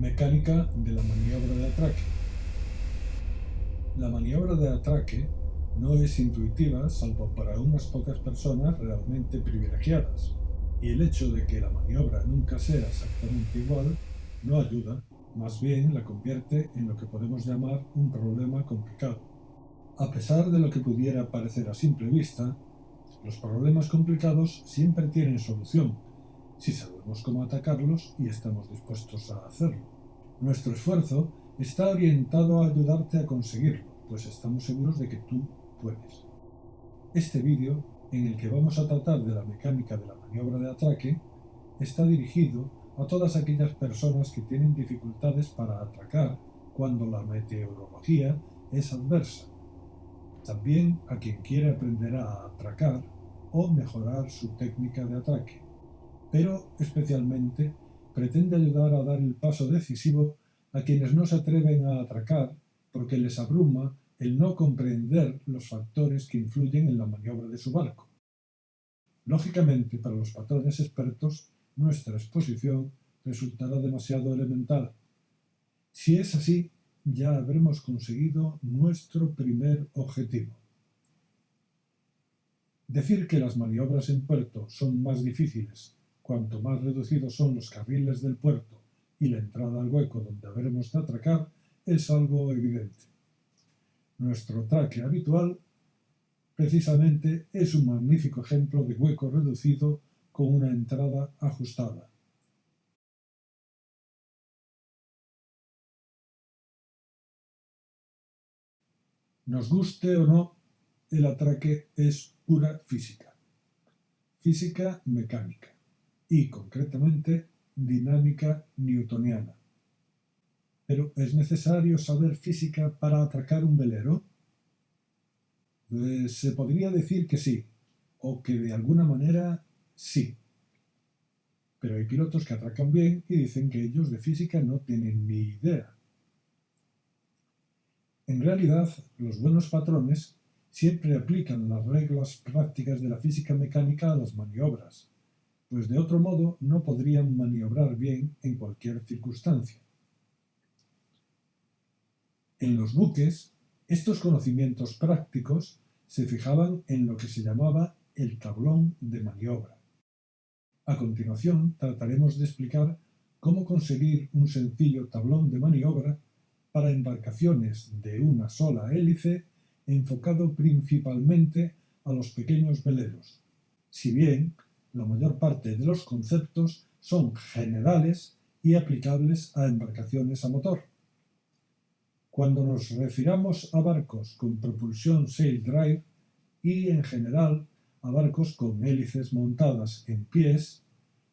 Mecánica de la maniobra de atraque. La maniobra de atraque no es intuitiva salvo para unas pocas personas realmente privilegiadas, y el hecho de que la maniobra nunca sea exactamente igual no ayuda, más bien la convierte en lo que podemos llamar un problema complicado. A pesar de lo que pudiera parecer a simple vista, los problemas complicados siempre tienen solución, si sabemos cómo atacarlos y estamos dispuestos a hacerlo. Nuestro esfuerzo está orientado a ayudarte a conseguirlo, pues estamos seguros de que tú puedes. Este vídeo, en el que vamos a tratar de la mecánica de la maniobra de atraque, está dirigido a todas aquellas personas que tienen dificultades para atracar cuando la meteorología es adversa. También a quien quiere aprender a atracar o mejorar su técnica de atraque pero especialmente pretende ayudar a dar el paso decisivo a quienes no se atreven a atracar porque les abruma el no comprender los factores que influyen en la maniobra de su barco. Lógicamente, para los patrones expertos, nuestra exposición resultará demasiado elemental. Si es así, ya habremos conseguido nuestro primer objetivo. Decir que las maniobras en puerto son más difíciles Cuanto más reducidos son los carriles del puerto y la entrada al hueco donde habremos de atracar, es algo evidente. Nuestro atraque habitual, precisamente, es un magnífico ejemplo de hueco reducido con una entrada ajustada. Nos guste o no, el atraque es pura física. Física mecánica y concretamente dinámica newtoniana. Pero ¿es necesario saber física para atracar un velero? Pues se podría decir que sí, o que de alguna manera sí. Pero hay pilotos que atracan bien y dicen que ellos de física no tienen ni idea. En realidad, los buenos patrones siempre aplican las reglas prácticas de la física mecánica a las maniobras, pues de otro modo no podrían maniobrar bien en cualquier circunstancia. En los buques, estos conocimientos prácticos se fijaban en lo que se llamaba el tablón de maniobra. A continuación trataremos de explicar cómo conseguir un sencillo tablón de maniobra para embarcaciones de una sola hélice enfocado principalmente a los pequeños veleros, si bien la mayor parte de los conceptos son generales y aplicables a embarcaciones a motor. Cuando nos refiramos a barcos con propulsión sail drive y en general a barcos con hélices montadas en pies,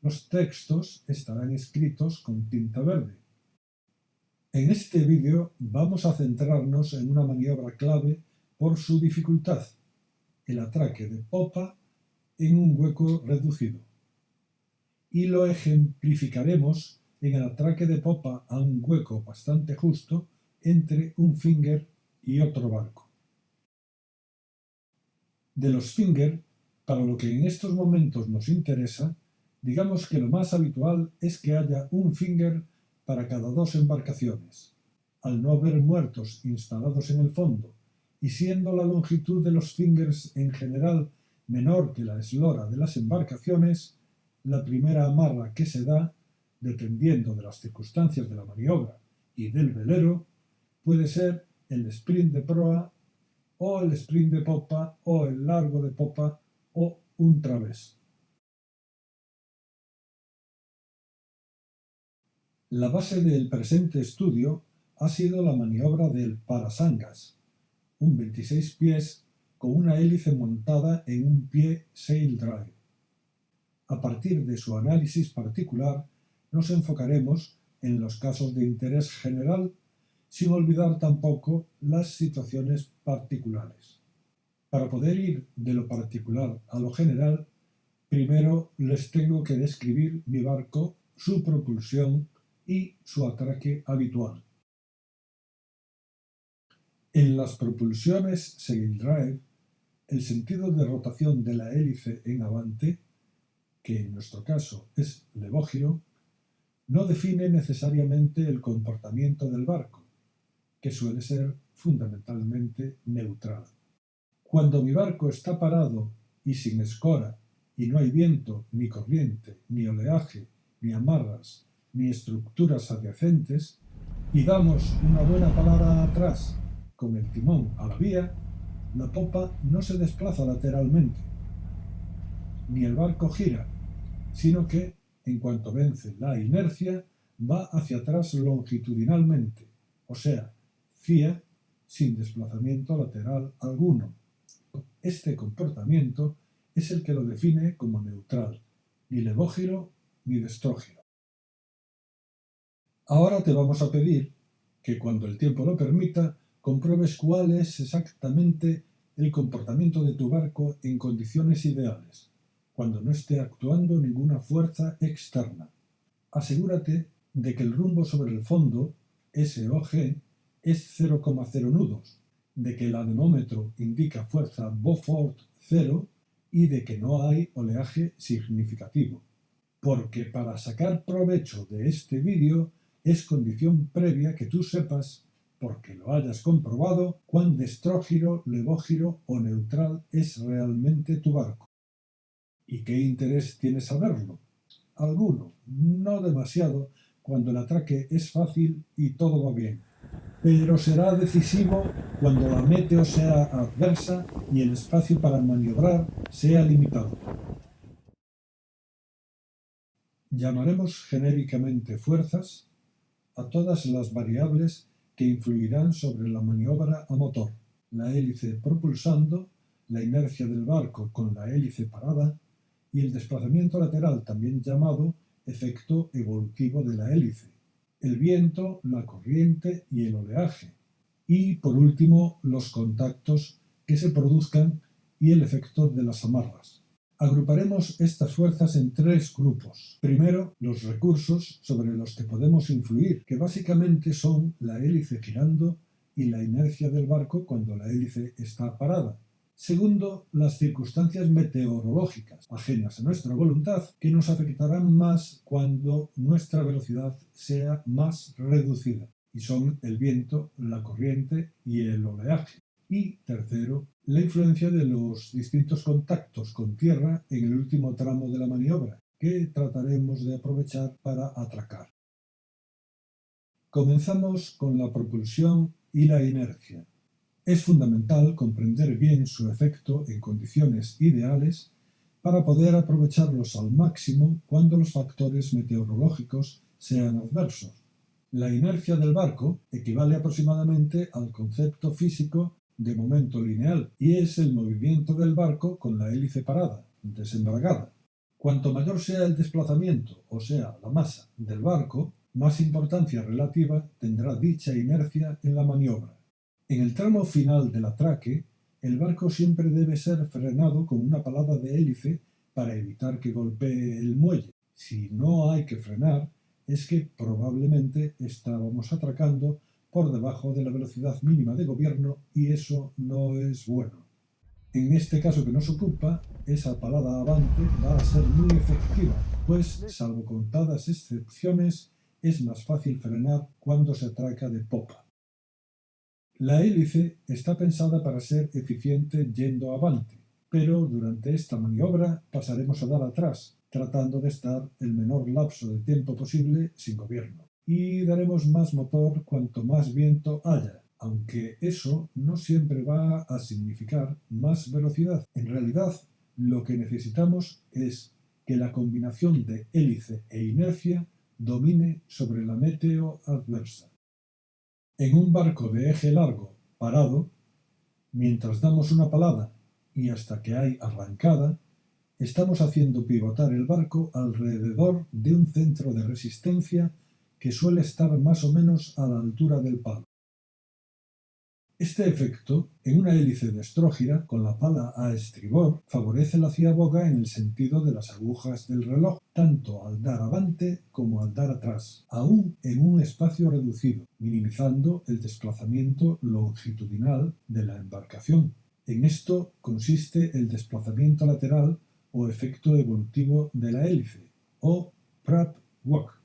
los textos estarán escritos con tinta verde. En este vídeo vamos a centrarnos en una maniobra clave por su dificultad, el atraque de popa en un hueco reducido. Y lo ejemplificaremos en el atraque de popa a un hueco bastante justo entre un finger y otro barco. De los finger, para lo que en estos momentos nos interesa, digamos que lo más habitual es que haya un finger para cada dos embarcaciones. Al no haber muertos instalados en el fondo y siendo la longitud de los fingers en general menor que la eslora de las embarcaciones, la primera amarra que se da, dependiendo de las circunstancias de la maniobra y del velero, puede ser el sprint de proa o el sprint de popa o el largo de popa o un través. La base del presente estudio ha sido la maniobra del parasangas, un 26 pies con una hélice montada en un pie sail drive. A partir de su análisis particular, nos enfocaremos en los casos de interés general, sin olvidar tampoco las situaciones particulares. Para poder ir de lo particular a lo general, primero les tengo que describir mi barco, su propulsión y su atraque habitual. En las propulsiones sail drive el sentido de rotación de la hélice en avante, que en nuestro caso es levógiro, no define necesariamente el comportamiento del barco, que suele ser fundamentalmente neutral. Cuando mi barco está parado y sin escora, y no hay viento, ni corriente, ni oleaje, ni amarras, ni estructuras adyacentes, y damos una buena palada atrás con el timón a la vía, la popa no se desplaza lateralmente, ni el barco gira, sino que, en cuanto vence la inercia, va hacia atrás longitudinalmente, o sea, fía sin desplazamiento lateral alguno. Este comportamiento es el que lo define como neutral, ni levógiro ni destrógiro. Ahora te vamos a pedir que cuando el tiempo lo permita, compruebes cuál es exactamente el comportamiento de tu barco en condiciones ideales, cuando no esté actuando ninguna fuerza externa. Asegúrate de que el rumbo sobre el fondo, SOG, es 0,0 nudos, de que el anemómetro indica fuerza Beaufort 0 y de que no hay oleaje significativo. Porque para sacar provecho de este vídeo es condición previa que tú sepas, porque lo hayas comprobado, cuán destrógiro, levógiro o neutral es realmente tu barco. ¿Y qué interés tienes saberlo? Alguno, no demasiado, cuando el atraque es fácil y todo va bien pero será decisivo cuando la meteo sea adversa y el espacio para maniobrar sea limitado. Llamaremos genéricamente fuerzas a todas las variables que influirán sobre la maniobra a motor, la hélice propulsando, la inercia del barco con la hélice parada y el desplazamiento lateral también llamado efecto evolutivo de la hélice el viento, la corriente y el oleaje. Y por último, los contactos que se produzcan y el efecto de las amarras. Agruparemos estas fuerzas en tres grupos. Primero, los recursos sobre los que podemos influir, que básicamente son la hélice girando y la inercia del barco cuando la hélice está parada. Segundo, las circunstancias meteorológicas, ajenas a nuestra voluntad, que nos afectarán más cuando nuestra velocidad sea más reducida, y son el viento, la corriente y el oleaje. Y tercero, la influencia de los distintos contactos con tierra en el último tramo de la maniobra, que trataremos de aprovechar para atracar. Comenzamos con la propulsión y la inercia. Es fundamental comprender bien su efecto en condiciones ideales para poder aprovecharlos al máximo cuando los factores meteorológicos sean adversos. La inercia del barco equivale aproximadamente al concepto físico de momento lineal y es el movimiento del barco con la hélice parada, desembragada. Cuanto mayor sea el desplazamiento, o sea, la masa del barco, más importancia relativa tendrá dicha inercia en la maniobra. En el tramo final del atraque, el barco siempre debe ser frenado con una palada de hélice para evitar que golpee el muelle. Si no hay que frenar, es que probablemente estábamos atracando por debajo de la velocidad mínima de gobierno y eso no es bueno. En este caso que nos ocupa, esa palada avante va a ser muy efectiva, pues, salvo contadas excepciones, es más fácil frenar cuando se atraca de popa. La hélice está pensada para ser eficiente yendo avante, pero durante esta maniobra pasaremos a dar atrás, tratando de estar el menor lapso de tiempo posible sin gobierno. Y daremos más motor cuanto más viento haya, aunque eso no siempre va a significar más velocidad. En realidad, lo que necesitamos es que la combinación de hélice e inercia domine sobre la meteo adversa. En un barco de eje largo, parado, mientras damos una palada y hasta que hay arrancada, estamos haciendo pivotar el barco alrededor de un centro de resistencia que suele estar más o menos a la altura del palo. Este efecto, en una hélice de estrógira con la pala a estribor, favorece la ciaboga en el sentido de las agujas del reloj, tanto al dar avante como al dar atrás, aún en un espacio reducido, minimizando el desplazamiento longitudinal de la embarcación. En esto consiste el desplazamiento lateral o efecto evolutivo de la hélice, o prop walk.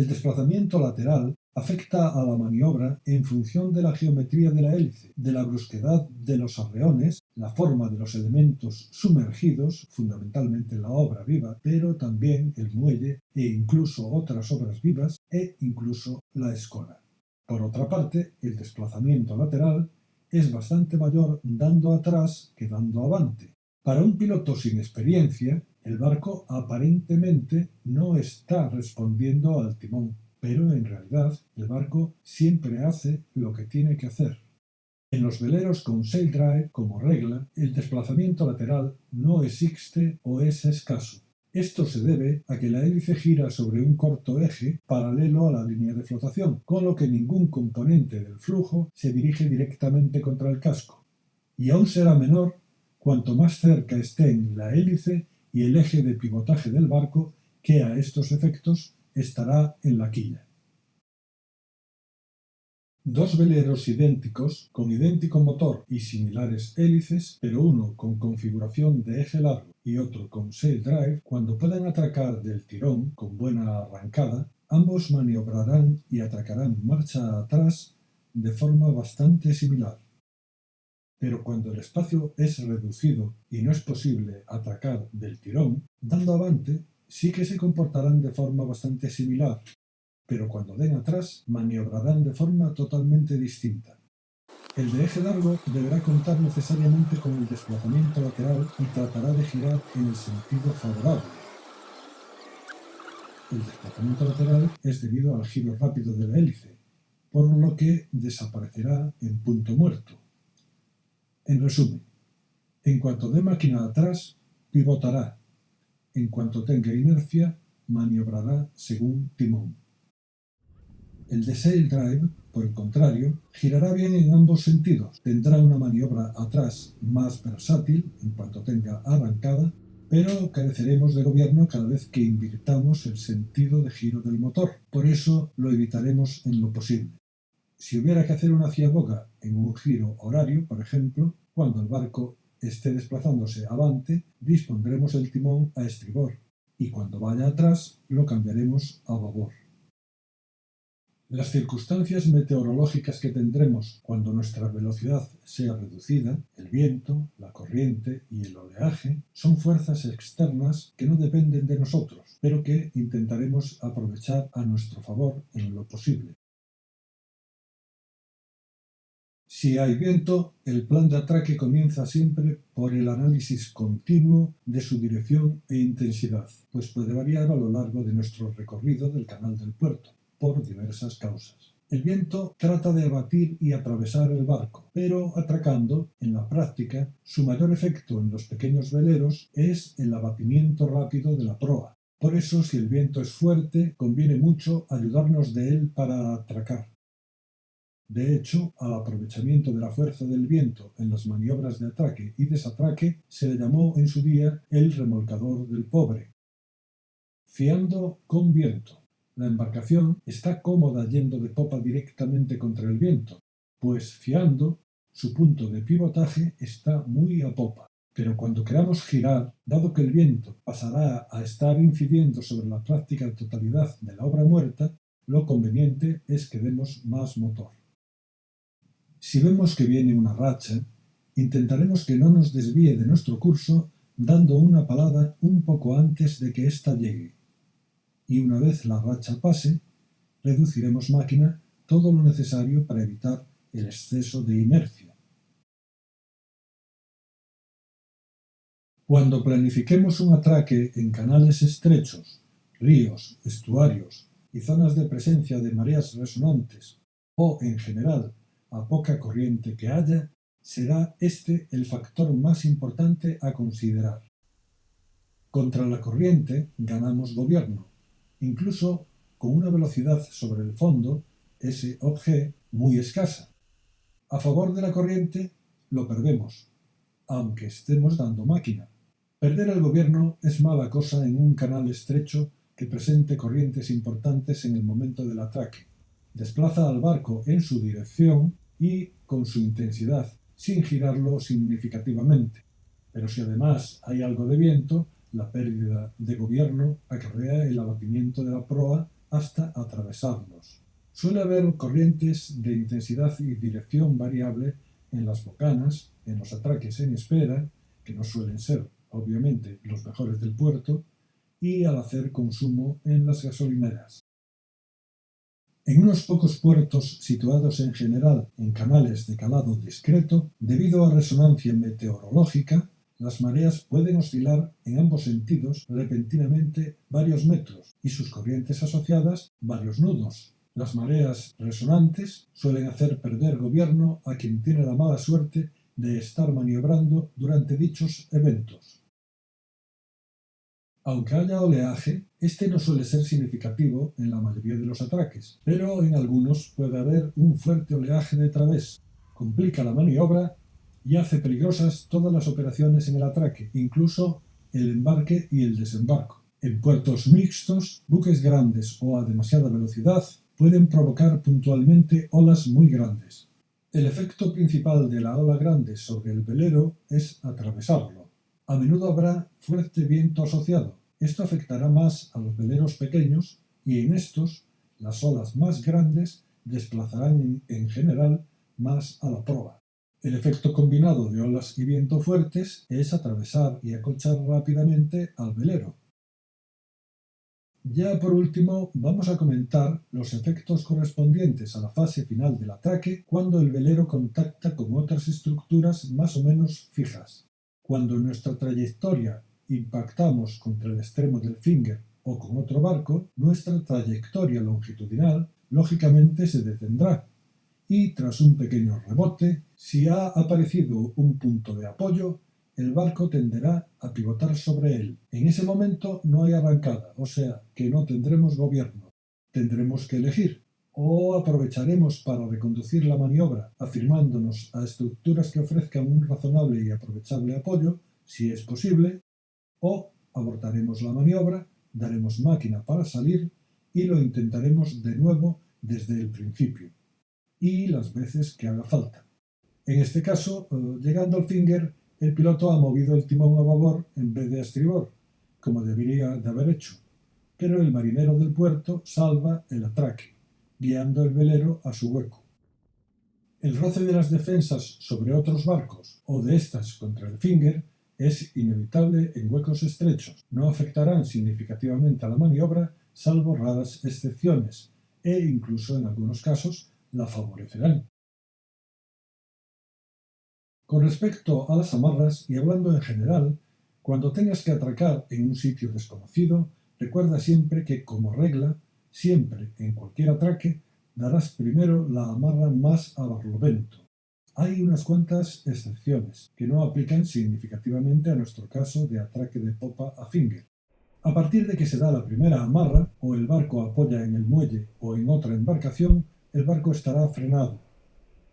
El desplazamiento lateral afecta a la maniobra en función de la geometría de la hélice, de la brusquedad de los arreones, la forma de los elementos sumergidos, fundamentalmente la obra viva, pero también el muelle e incluso otras obras vivas e incluso la escola. Por otra parte, el desplazamiento lateral es bastante mayor dando atrás que dando avante. Para un piloto sin experiencia, el barco aparentemente no está respondiendo al timón pero en realidad el barco siempre hace lo que tiene que hacer. En los veleros con sail drive, como regla, el desplazamiento lateral no existe o es escaso. Esto se debe a que la hélice gira sobre un corto eje paralelo a la línea de flotación, con lo que ningún componente del flujo se dirige directamente contra el casco. Y aún será menor cuanto más cerca estén la hélice y el eje de pivotaje del barco, que a estos efectos estará en la quilla. Dos veleros idénticos, con idéntico motor y similares hélices, pero uno con configuración de eje largo y otro con sail drive, cuando puedan atracar del tirón con buena arrancada, ambos maniobrarán y atracarán marcha atrás de forma bastante similar. Pero cuando el espacio es reducido y no es posible atracar del tirón, dando avante sí que se comportarán de forma bastante similar, pero cuando den atrás maniobrarán de forma totalmente distinta. El de eje largo deberá contar necesariamente con el desplazamiento lateral y tratará de girar en el sentido favorable. El desplazamiento lateral es debido al giro rápido de la hélice, por lo que desaparecerá en punto muerto. En resumen, en cuanto dé máquina atrás, pivotará en cuanto tenga inercia, maniobrará según timón. El sail drive, por el contrario, girará bien en ambos sentidos. Tendrá una maniobra atrás más versátil en cuanto tenga arrancada, pero careceremos de gobierno cada vez que invirtamos el sentido de giro del motor. Por eso lo evitaremos en lo posible. Si hubiera que hacer una ciaboga en un giro horario, por ejemplo, cuando el barco esté desplazándose avante, dispondremos el timón a estribor y cuando vaya atrás lo cambiaremos a babor. Las circunstancias meteorológicas que tendremos cuando nuestra velocidad sea reducida, el viento, la corriente y el oleaje, son fuerzas externas que no dependen de nosotros, pero que intentaremos aprovechar a nuestro favor en lo posible. Si hay viento, el plan de atraque comienza siempre por el análisis continuo de su dirección e intensidad, pues puede variar a lo largo de nuestro recorrido del canal del puerto, por diversas causas. El viento trata de abatir y atravesar el barco, pero atracando, en la práctica, su mayor efecto en los pequeños veleros es el abatimiento rápido de la proa. Por eso, si el viento es fuerte, conviene mucho ayudarnos de él para atracar. De hecho, al aprovechamiento de la fuerza del viento en las maniobras de atraque y desatraque se le llamó en su día el remolcador del pobre. Fiando con viento. La embarcación está cómoda yendo de popa directamente contra el viento, pues fiando, su punto de pivotaje está muy a popa. Pero cuando queramos girar, dado que el viento pasará a estar incidiendo sobre la práctica totalidad de la obra muerta, lo conveniente es que demos más motor. Si vemos que viene una racha, intentaremos que no nos desvíe de nuestro curso dando una palada un poco antes de que ésta llegue. Y una vez la racha pase, reduciremos máquina todo lo necesario para evitar el exceso de inercia. Cuando planifiquemos un atraque en canales estrechos, ríos, estuarios y zonas de presencia de mareas resonantes, o en general a poca corriente que haya, será este el factor más importante a considerar. Contra la corriente ganamos gobierno, incluso con una velocidad sobre el fondo, SOG, muy escasa. A favor de la corriente lo perdemos, aunque estemos dando máquina. Perder el gobierno es mala cosa en un canal estrecho que presente corrientes importantes en el momento del atraque. Desplaza al barco en su dirección y con su intensidad, sin girarlo significativamente. Pero si además hay algo de viento, la pérdida de gobierno acarrea el abatimiento de la proa hasta atravesarlos. Suele haber corrientes de intensidad y dirección variable en las bocanas, en los atraques en espera, que no suelen ser, obviamente, los mejores del puerto, y al hacer consumo en las gasolineras. En unos pocos puertos situados en general en canales de calado discreto, debido a resonancia meteorológica, las mareas pueden oscilar en ambos sentidos repentinamente varios metros y sus corrientes asociadas varios nudos. Las mareas resonantes suelen hacer perder gobierno a quien tiene la mala suerte de estar maniobrando durante dichos eventos. Aunque haya oleaje, este no suele ser significativo en la mayoría de los atraques, pero en algunos puede haber un fuerte oleaje de través. Complica la maniobra y hace peligrosas todas las operaciones en el atraque, incluso el embarque y el desembarco. En puertos mixtos, buques grandes o a demasiada velocidad pueden provocar puntualmente olas muy grandes. El efecto principal de la ola grande sobre el velero es atravesarlo. A menudo habrá fuerte viento asociado. Esto afectará más a los veleros pequeños y en estos las olas más grandes desplazarán en, general más a la proa. El efecto combinado de olas y viento fuertes es atravesar y acolchar rápidamente al velero. Ya por último, vamos a comentar los efectos correspondientes a la fase final del ataque cuando el velero contacta con otras estructuras más o menos fijas. Cuando en nuestra trayectoria impactamos contra el extremo del finger o con otro barco, nuestra trayectoria longitudinal lógicamente se detendrá y tras un pequeño rebote, si ha aparecido un punto de apoyo, el barco tenderá a pivotar sobre él. En ese momento no hay arrancada, o sea que no tendremos gobierno. Tendremos que elegir o aprovecharemos para reconducir la maniobra afirmándonos a estructuras que ofrezcan un razonable y aprovechable apoyo, si es posible, o abortaremos la maniobra, daremos máquina para salir y lo intentaremos de nuevo desde el principio. Y las veces que haga falta. En este caso, eh, llegando al finger, el piloto ha movido el timón a babor en vez de a estribor, como debería de haber hecho, pero el marinero del puerto salva el atraque, guiando el velero a su hueco. El roce de las defensas sobre otros barcos o de estas contra el finger es inevitable en huecos estrechos. No afectarán significativamente a la maniobra, salvo raras excepciones, e incluso en algunos casos la favorecerán. Con respecto a las amarras y hablando en general, cuando tengas que atracar en un sitio desconocido, recuerda siempre que, como regla, siempre en cualquier atraque, darás primero la amarra más a barlovento. Hay unas cuantas excepciones que no aplican significativamente a nuestro caso de atraque de popa a finger. A partir de que se da la primera amarra, o el barco apoya en el muelle o en otra embarcación, el barco estará frenado,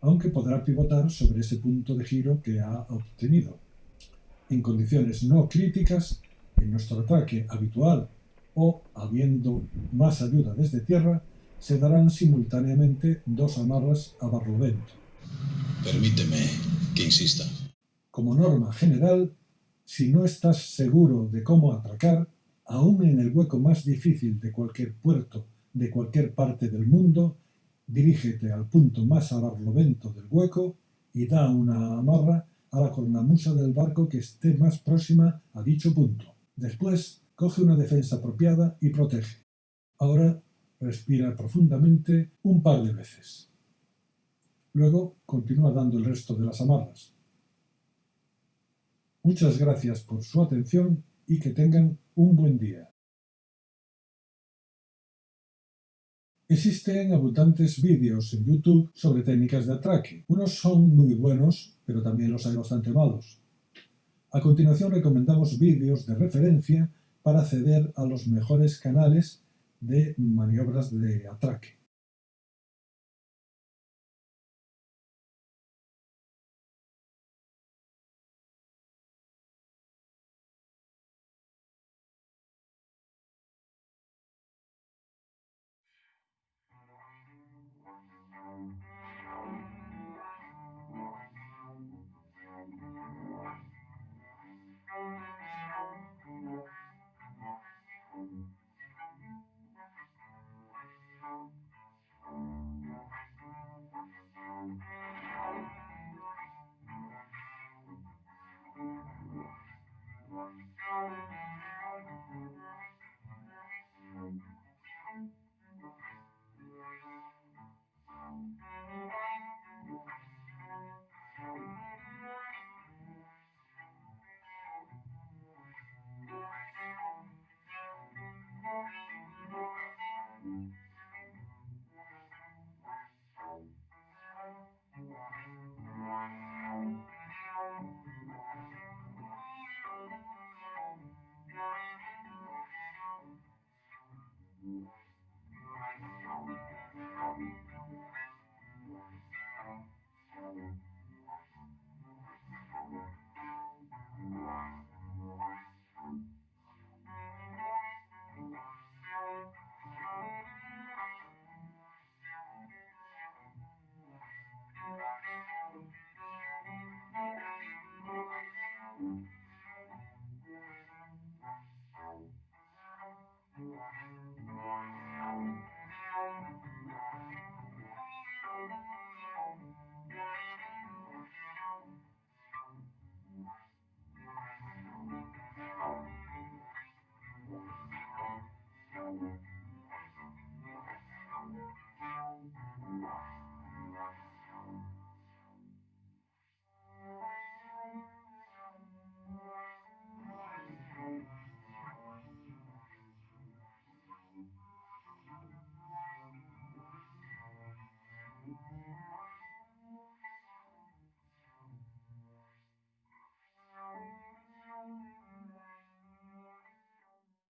aunque podrá pivotar sobre ese punto de giro que ha obtenido. En condiciones no críticas, en nuestro ataque habitual o habiendo más ayuda desde tierra, se darán simultáneamente dos amarras a barlovento. Permíteme que insista. Como norma general, si no estás seguro de cómo atracar, aún en el hueco más difícil de cualquier puerto de cualquier parte del mundo, Dirígete al punto más a barlovento del hueco y da una amarra a la cornamusa del barco que esté más próxima a dicho punto. Después, coge una defensa apropiada y protege. Ahora, respira profundamente un par de veces. Luego, continúa dando el resto de las amarras. Muchas gracias por su atención y que tengan un buen día. Existen abundantes vídeos en YouTube sobre técnicas de atraque. Unos son muy buenos, pero también los hay bastante malos. A continuación recomendamos vídeos de referencia para acceder a los mejores canales de maniobras de atraque.